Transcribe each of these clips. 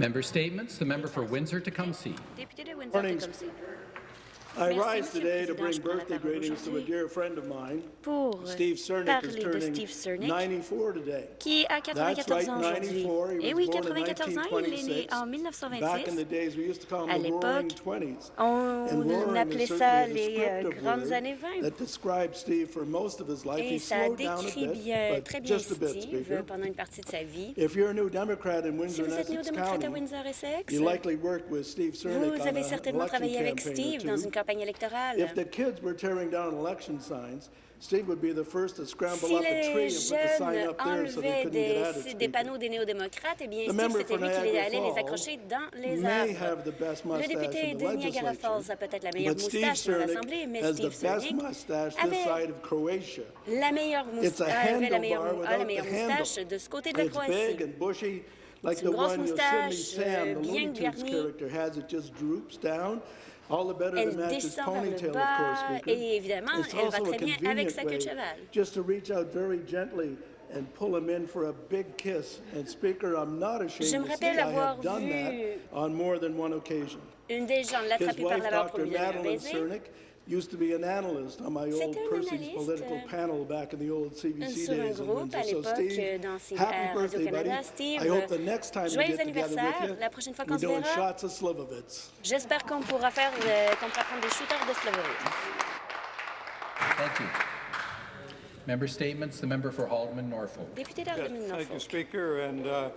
Member statements. The member for Windsor-Tecumseh. Deputy see. Windsor-Tecumseh. I rise today to bring birthday greetings to a dear friend of mine. Pour euh, Steve Cernick Steve Cernick, qui a 94 ans aujourd'hui. Et eh oui, 94 ans, il est né en 1926. À l'époque, on appelait ça les euh, grandes années 20. Et ça décrit bien, très bien Steve pendant une partie de sa vie. Si vous êtes néo-démocrate à Windsor-Essex, vous avez certainement travaillé avec Steve dans une campagne If the kids were tearing down election Steve would be the first to scramble si up a tree and put the sign up there so des, panneaux des néo-démocrates, eh bien, c'était lui les les accrocher dans les arbres. Le député de Niagara a peut-être la meilleure moustache dans l'Assemblée, mais Steve Cernic avait la meilleure moustache, de ce côté de la Croatie. C'est une grosse moustache, euh, bien garnie. Elle descend vers le bas et évidemment, elle va très bien avec sa queue de cheval. Je me rappelle avoir vu une des gens l'attraper par la main pour lui donner un baiser. used to be an analyst on my old person's political euh, panel back in the old CBC days. in and so, Steve, euh, happy euh, birthday, buddy. Steve, I hope the next time we get together with you, we're doing shots of Slivovitz. J'espère qu'on pourra faire, euh, qu'on pourra prendre des shooters de Slivovitz. Thank you. Member statements. The member for Haldeman Norfolk. Député d'Haldeman Norfolk. Thank you, Speaker. And uh,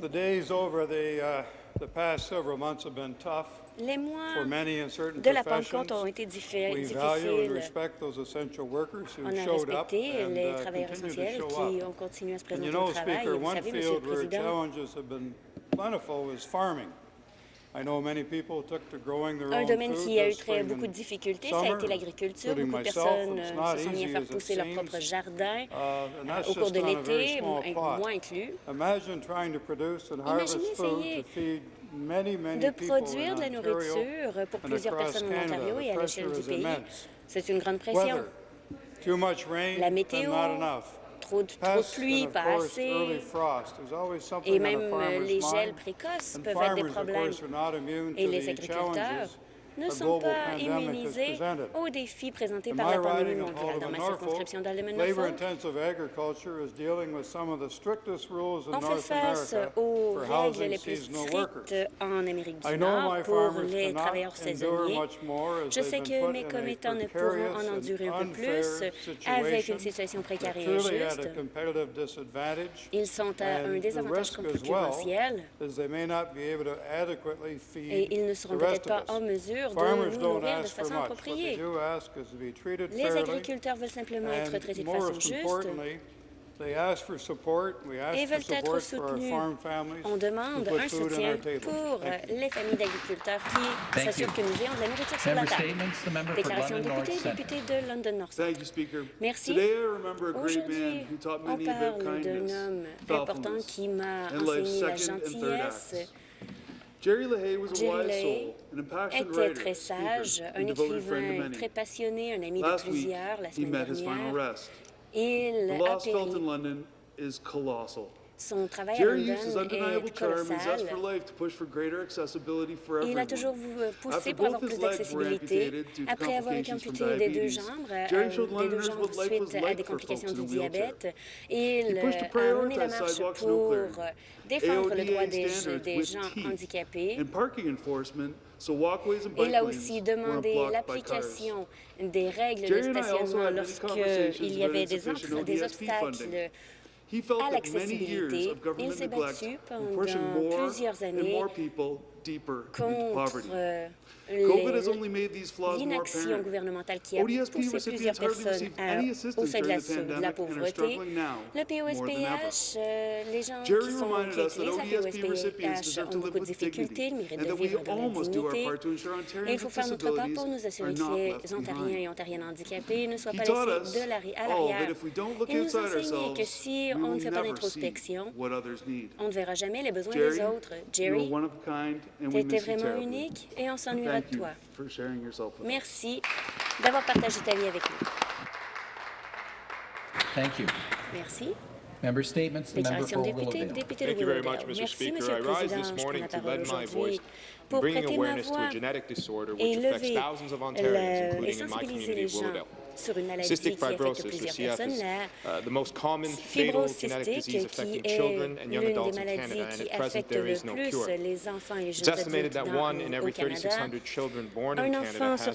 the days over the uh, the past several months have been tough. Les mois de la Pentecôte ont été difficiles. On a respecté les travailleurs essentiels qui ont continué à se présenter au travail. Et vous savez, le Président, un domaine qui a eu très, beaucoup de difficultés, ça a été l'agriculture. Beaucoup de personnes euh, se sont mis à faire pousser leur propre jardin au cours de l'été, moi inclus. Imaginez essayer de produire de la nourriture pour plusieurs personnes en Ontario et à l'échelle du pays. C'est une grande pression. La météo, trop de, trop de pluie, pas assez, et même euh, les gels précoces peuvent être des problèmes. Et les agriculteurs ne sont pas immunisés aux défis présentés par la pandémie mondiale. Dans ma circonscription d'Alderman Norfolk, on fait face aux règles les plus strictes en Amérique du Nord pour les travailleurs saisonniers. Je sais que mes commettants ne pourront en endurer un peu plus avec une situation précaire injuste. Ils sont à un désavantage concurrentiel et ils ne seront peut-être pas en mesure les agriculteurs veulent simplement être traités de façon juste. et veulent être soutenus. On demande un soutien pour euh, les familles d'agriculteurs qui s'assurent que nous ayons de la nourriture sur la table. Déclaration de député, député de London North. Merci. Aujourd'hui, on parle d'un homme important qui m'a enseigné la gentillesse. Jerry LaHaye était très sage, un écrivain très passionné, un ami de plusieurs. La semaine dernière, il a péri. Son travail à London est colossal. Il a toujours poussé pour avoir plus d'accessibilité. Après avoir été amputé des deux jambes, des deux jambes suite à des complications du diabète, il a mené la marche pour défendre le droit des, gens handicapés. Il a aussi demandé l'application des règles de stationnement lorsqu'il y avait des obstacles he à l'accessibilité. Il s'est battu pendant plusieurs années poverty. l'inaction gouvernementale qui a poussé plusieurs personnes à, au seuil de la, de la pauvreté. Le POSPH, euh, les gens qui sont qui utilisent POSPH ont beaucoup de difficultés, méritent de vivre dans la. Et il faut faire notre part pour nous assurer que les Ontariens et Ontariennes handicapés ne soient pas laissés de l'arrière à l'arrière. Il nous enseignait que si on ne fait pas d'introspection, on ne verra jamais les besoins des autres. Jerry, tu étais vraiment unique et on s'ennuiera Merci d'avoir partagé ta vie avec nous. Thank you. Merci. Member statements. Merci, Speaker. Morning to my voice bringing awareness to a genetic disorder which affects sur une maladie qui affecte plusieurs personnes, la fibrose cystique, qui est l'une des maladies qui affecte le plus les enfants et les jeunes adultes au Canada. Un enfant sur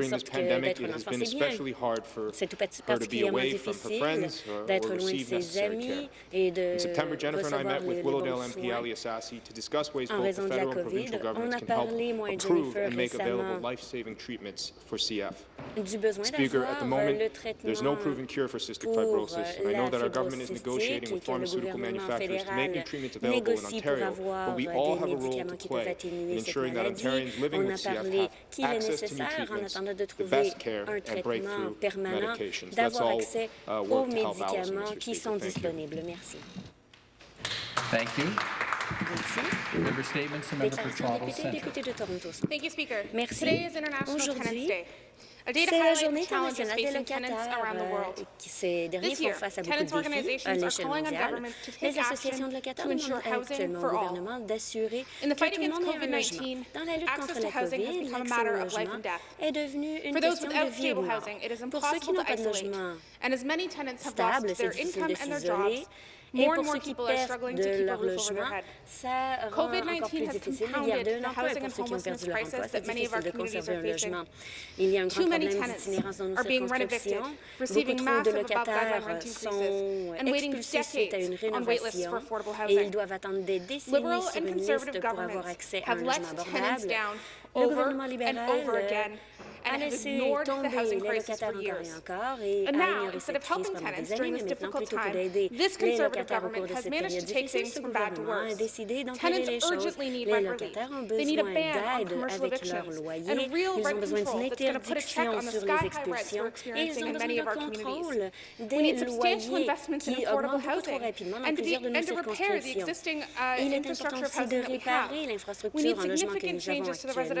during this pandemic, it has been especially hard for her to be away from her friends uh, or, receive care. In September, Jennifer and I met with Willowdale MP Ali Assassi to discuss ways both the federal and provincial governments can help improve and make available life-saving treatments for CF. Speaker, at the moment, there's no proven cure for cystic fibrosis, I know that our government is negotiating with pharmaceutical manufacturers to make new treatments available in Ontario, but we all have a role to play in ensuring that Ontarians living with CF have access to new treatments de trouver un traitement permanent, d'avoir accès aux médicaments qui sont disponibles. Merci. Thank you. Merci. Merci. A data journée internationale des tenants around the world. Euh, this year, tenants' organizations are calling on governments to associations de locataires demandent actuellement au gouvernement d'assurer que tout le monde ait un logement. Dans la lutte contre la COVID, l'accès au logement est devenu une question de vie et de mort. Pour ceux qui n'ont pas de their stable, et pour ceux qui perdent de leur logement, ça rend encore plus difficile. Il y a de nombreux pour ceux qui ont perdu leur emploi. C'est difficile de conserver un logement. Il y a un grand problème d'itinérance dans nos circonscriptions. Beaucoup trop de locataires sont euh, expulsés à une rénovation et ils doivent attendre des décennies sur une liste pour avoir accès à un logement abordable over and over again and ignored the housing crisis for years. And now, instead of helping tenants during this difficult time, this Conservative government has managed to take things from bad to worse. Tenants urgently need rent relief. They need a ban on commercial evictions and real rent control that's going to put a check on the sky-high rents we're experiencing in many of our communities. We need substantial investments in affordable housing and to, de and to repair the existing uh, infrastructure of housing that we have. We need significant changes to the residential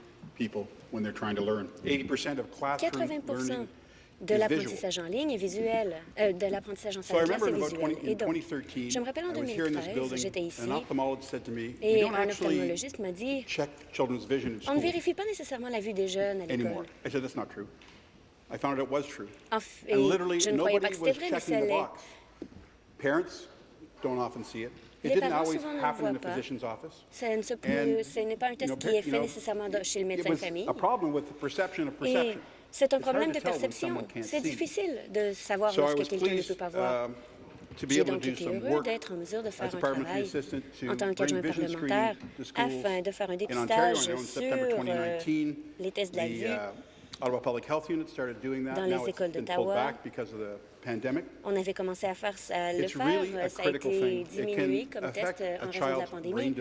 people when they're trying to learn. Mhm. 80% of classroom de l'apprentissage en ligne est visuel, euh, de l'apprentissage en salle de classe est visuel. Et donc, je me rappelle en 2013, j'étais ici et un ophtalmologiste m'a dit « On ne vérifie pas nécessairement la vue des jeunes à l'école. » Je ne croyais pas que c'était vrai, mais ça l'est. Les souvent ne le pas. Ça ne se peut, ce n'est pas un test qui est fait nécessairement chez le médecin de famille. Et c'est un problème de perception. C'est difficile de savoir ce que quelqu'un ne peut pas voir. J'ai donc été heureux d'être en mesure de faire un travail en tant qu'adjoint parlementaire afin de faire un dépistage sur euh, les tests de dans les écoles d'Ottawa, on avait commencé à faire ça, le faire. Ça a été diminué comme test euh, en raison de la pandémie.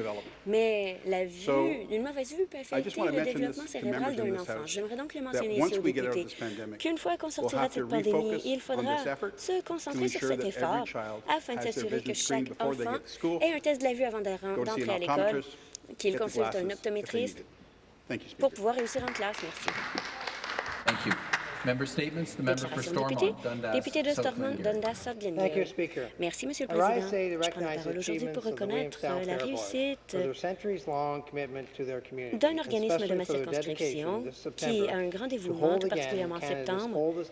Mais la vue, une mauvaise vue peut affecter le développement cérébral d'un enfant. J'aimerais donc le mentionner ici aux députés qu'une fois qu'on sortira de cette pandémie, il faudra se concentrer sur cet effort afin de s'assurer que chaque enfant ait un test de la vue avant d'entrer à l'école, qu'il consulte un optométriste pour pouvoir réussir en classe. Merci. Thank you. Déclaration de député, de Stormont, Dundas-Sutherland. Merci, Monsieur le Président. Je prends la parole aujourd'hui pour reconnaître euh, la réussite d'un organisme de ma circonscription qui a un grand dévouement, tout particulièrement en septembre,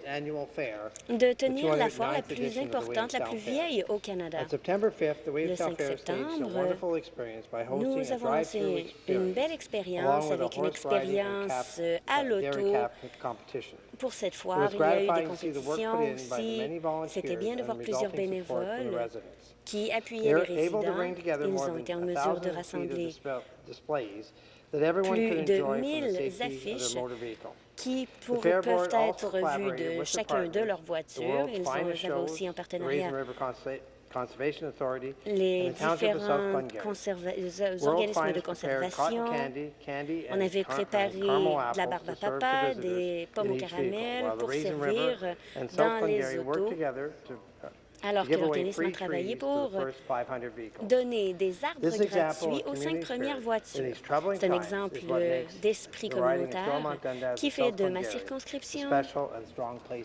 de tenir la foire la plus importante, la plus vieille au Canada. Le 5 septembre, nous avons lancé une belle expérience avec une expérience euh, à l'auto pour cette foire. Il y a eu des compétitions aussi. C'était bien de voir plusieurs bénévoles qui appuyaient les résidents. Ils ont été en mesure de rassembler plus de 1000 affiches qui pour, peuvent être vues de chacun de leurs voitures. Ils ont, avaient aussi un partenariat les différents euh, organismes de conservation. On avait préparé de la barbe à papa, des pommes au caramel pour servir euh, dans les autos alors que l'organisme a travaillé pour donner des arbres gratuits aux cinq premières voitures. C'est un exemple d'esprit communautaire qui fait de ma circonscription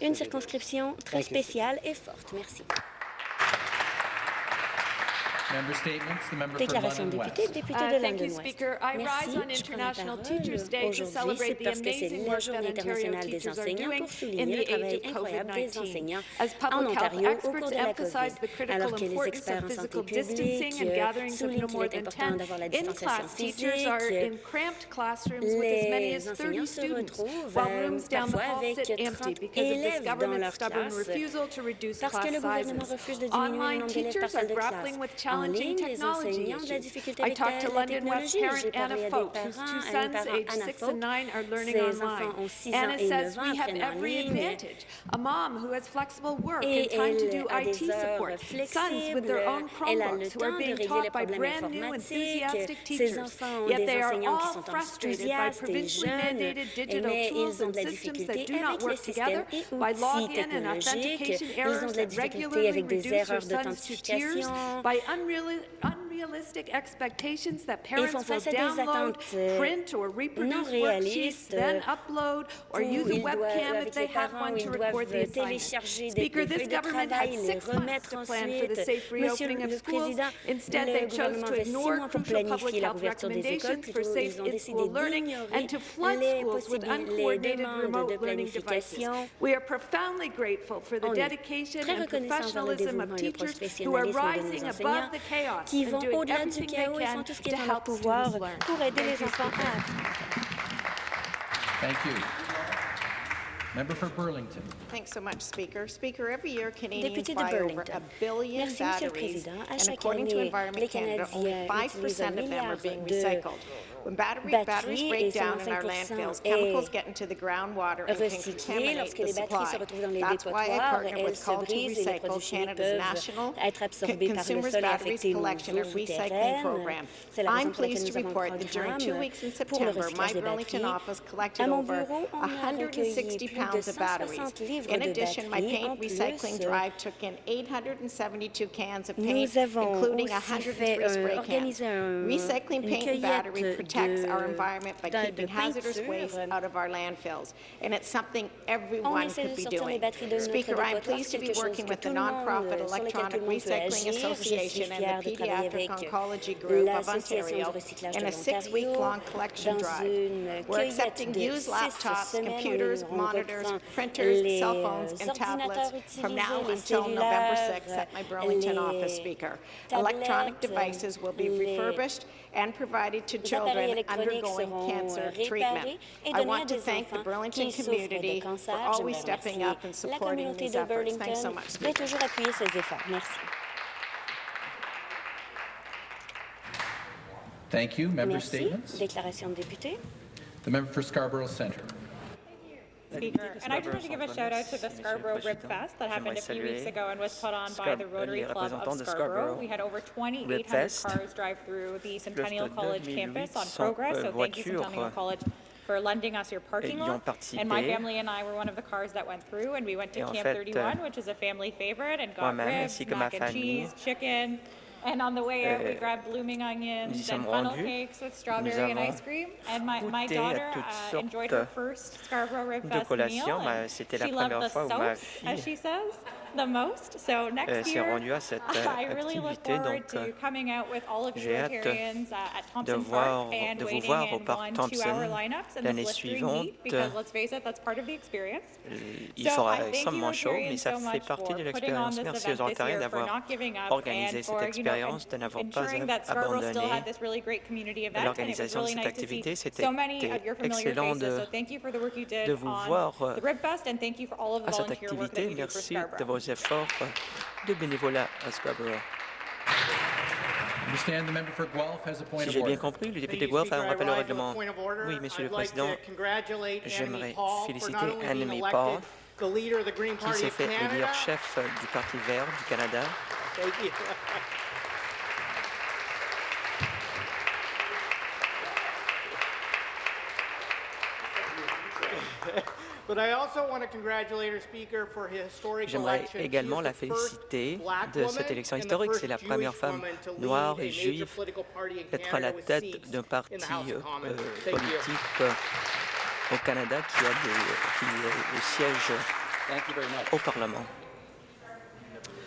une circonscription très spéciale et forte. Merci. Déclaration de député, député de London West. Merci. Je prends la parole aujourd'hui, c'est parce que c'est la Journée internationale des enseignants pour souligner le travail incroyable des enseignants en Ontario au cours de la COVID. Alors que les experts en santé publique euh, soulignent qu'il est important d'avoir la distanciation physique, les enseignants se retrouvent euh, parfois avec 30 élèves dans leur classe parce que le gouvernement refuse de diminuer le nombre d'élèves par salle de classe. challenging technology. I talked to London West parent Anna Foch, whose two sons, aged 6 and 9, are learning online. Anna says we have every advantage. A mom who has flexible work and time to do IT support, sons with their own Chromebooks who are being taught by brand new enthusiastic teachers, yet they are all frustrated by provincially mandated digital tools and systems that do not work together, by login and authentication errors that regularly reduce their sons to tears, by unreal really, I'm unrealistic expectations that parents will download, print or reproduce worksheets, then upload or use a webcam if they have one to record the assignment. Speaker, this government had six months to plan for the safe reopening of schools. Instead, they chose to ignore crucial public health recommendations for safe in-school learning and to flood schools with uncoordinated remote learning devices. We are profoundly grateful for the dedication and professionalism of teachers who are rising above the chaos and au-delà du tout ce pour aider les enfants you. Member for Burlington. Thanks so much, Speaker. Speaker, every year Canadians Député over a billion batteries, and according to Environment Canada, only 5% of them are being recycled. When battery, batteries break down in our landfills, chemicals get into the groundwater and can contaminate the supply. That's why I partner with Call to Recycle, Canada's national consumers' batteries collection and recycling program. I'm pleased to report that during two weeks in September, my Burlington office collected over 160 pounds of batteries. In addition, my paint recycling drive took in 872 cans of paint, including 103 spray cans. Recycling paint and battery protects our environment by keeping hazardous waste out of our landfills, and it's something everyone could be doing. Speaker, I'm pleased to be working with the nonprofit Electronic Recycling Association and the Pediatric Oncology Group of Ontario in a six-week-long collection drive. We're accepting used laptops, computers, monitors, printers, cell phones, and tablets from now until November 6 at my Burlington office, Speaker. Electronic devices will be refurbished and provided to children children undergoing cancer treatment. I want to thank the Burlington community for always stepping up and supporting these efforts. Thanks so much, Thank you. Member Merci. statements. Déclaration de député. The member for Scarborough Centre. Speaker. And I just want to give a shout out to the Scarborough Rib Fest that happened a few weeks ago and was put on by the Rotary Club of Scarborough. We had over 2,800 cars drive through the Centennial College campus on progress, so thank you Centennial College for lending us your parking lot. And my family and I were one of the cars that went through, and we went to Camp 31, which is a family favorite, and got ribs, mac and cheese, chicken, and on the way out, we Euh, grabbed blooming onions and funnel cakes with strawberry and ice cream. And my, my daughter uh, enjoyed her first Scarborough Rib Fest meal. C'était la she loved première the fois où ma sauce, as fille, she says, the most. So next euh, s'est year, rendue à cette, I really look activité, forward donc, to euh, coming out with all of you j'ai hâte uh, at Thompson voir- Park and de vous voir au parc one Thompson l'année suivante. heat because let's face it, that's part of the experience. Il So fera extrêmement chaud, mais ça fait partie de l'expérience. Merci aux Ontariens d'avoir organisé cette expérience, de n'avoir pas abandonné l'organisation de cette activité. C'était so many of your familiar excellent faces. de- So thank you for the work you did de vous on voir, the Rib Fest and thank you for all of the à cette activité. Merci de vos efforts de bénévolat à Scarborough. Si j'ai bien compris, le député Guelph a un rappel au règlement. Oui, Monsieur le Président, j'aimerais féliciter Annemie Paul, qui s'est fait élire chef du Parti vert du Canada. J'aimerais également la féliciter de cette élection historique. C'est la première femme noire et juive d'être à la tête d'un parti euh, euh, politique euh, au Canada qui a des, qui, euh, siège au Parlement.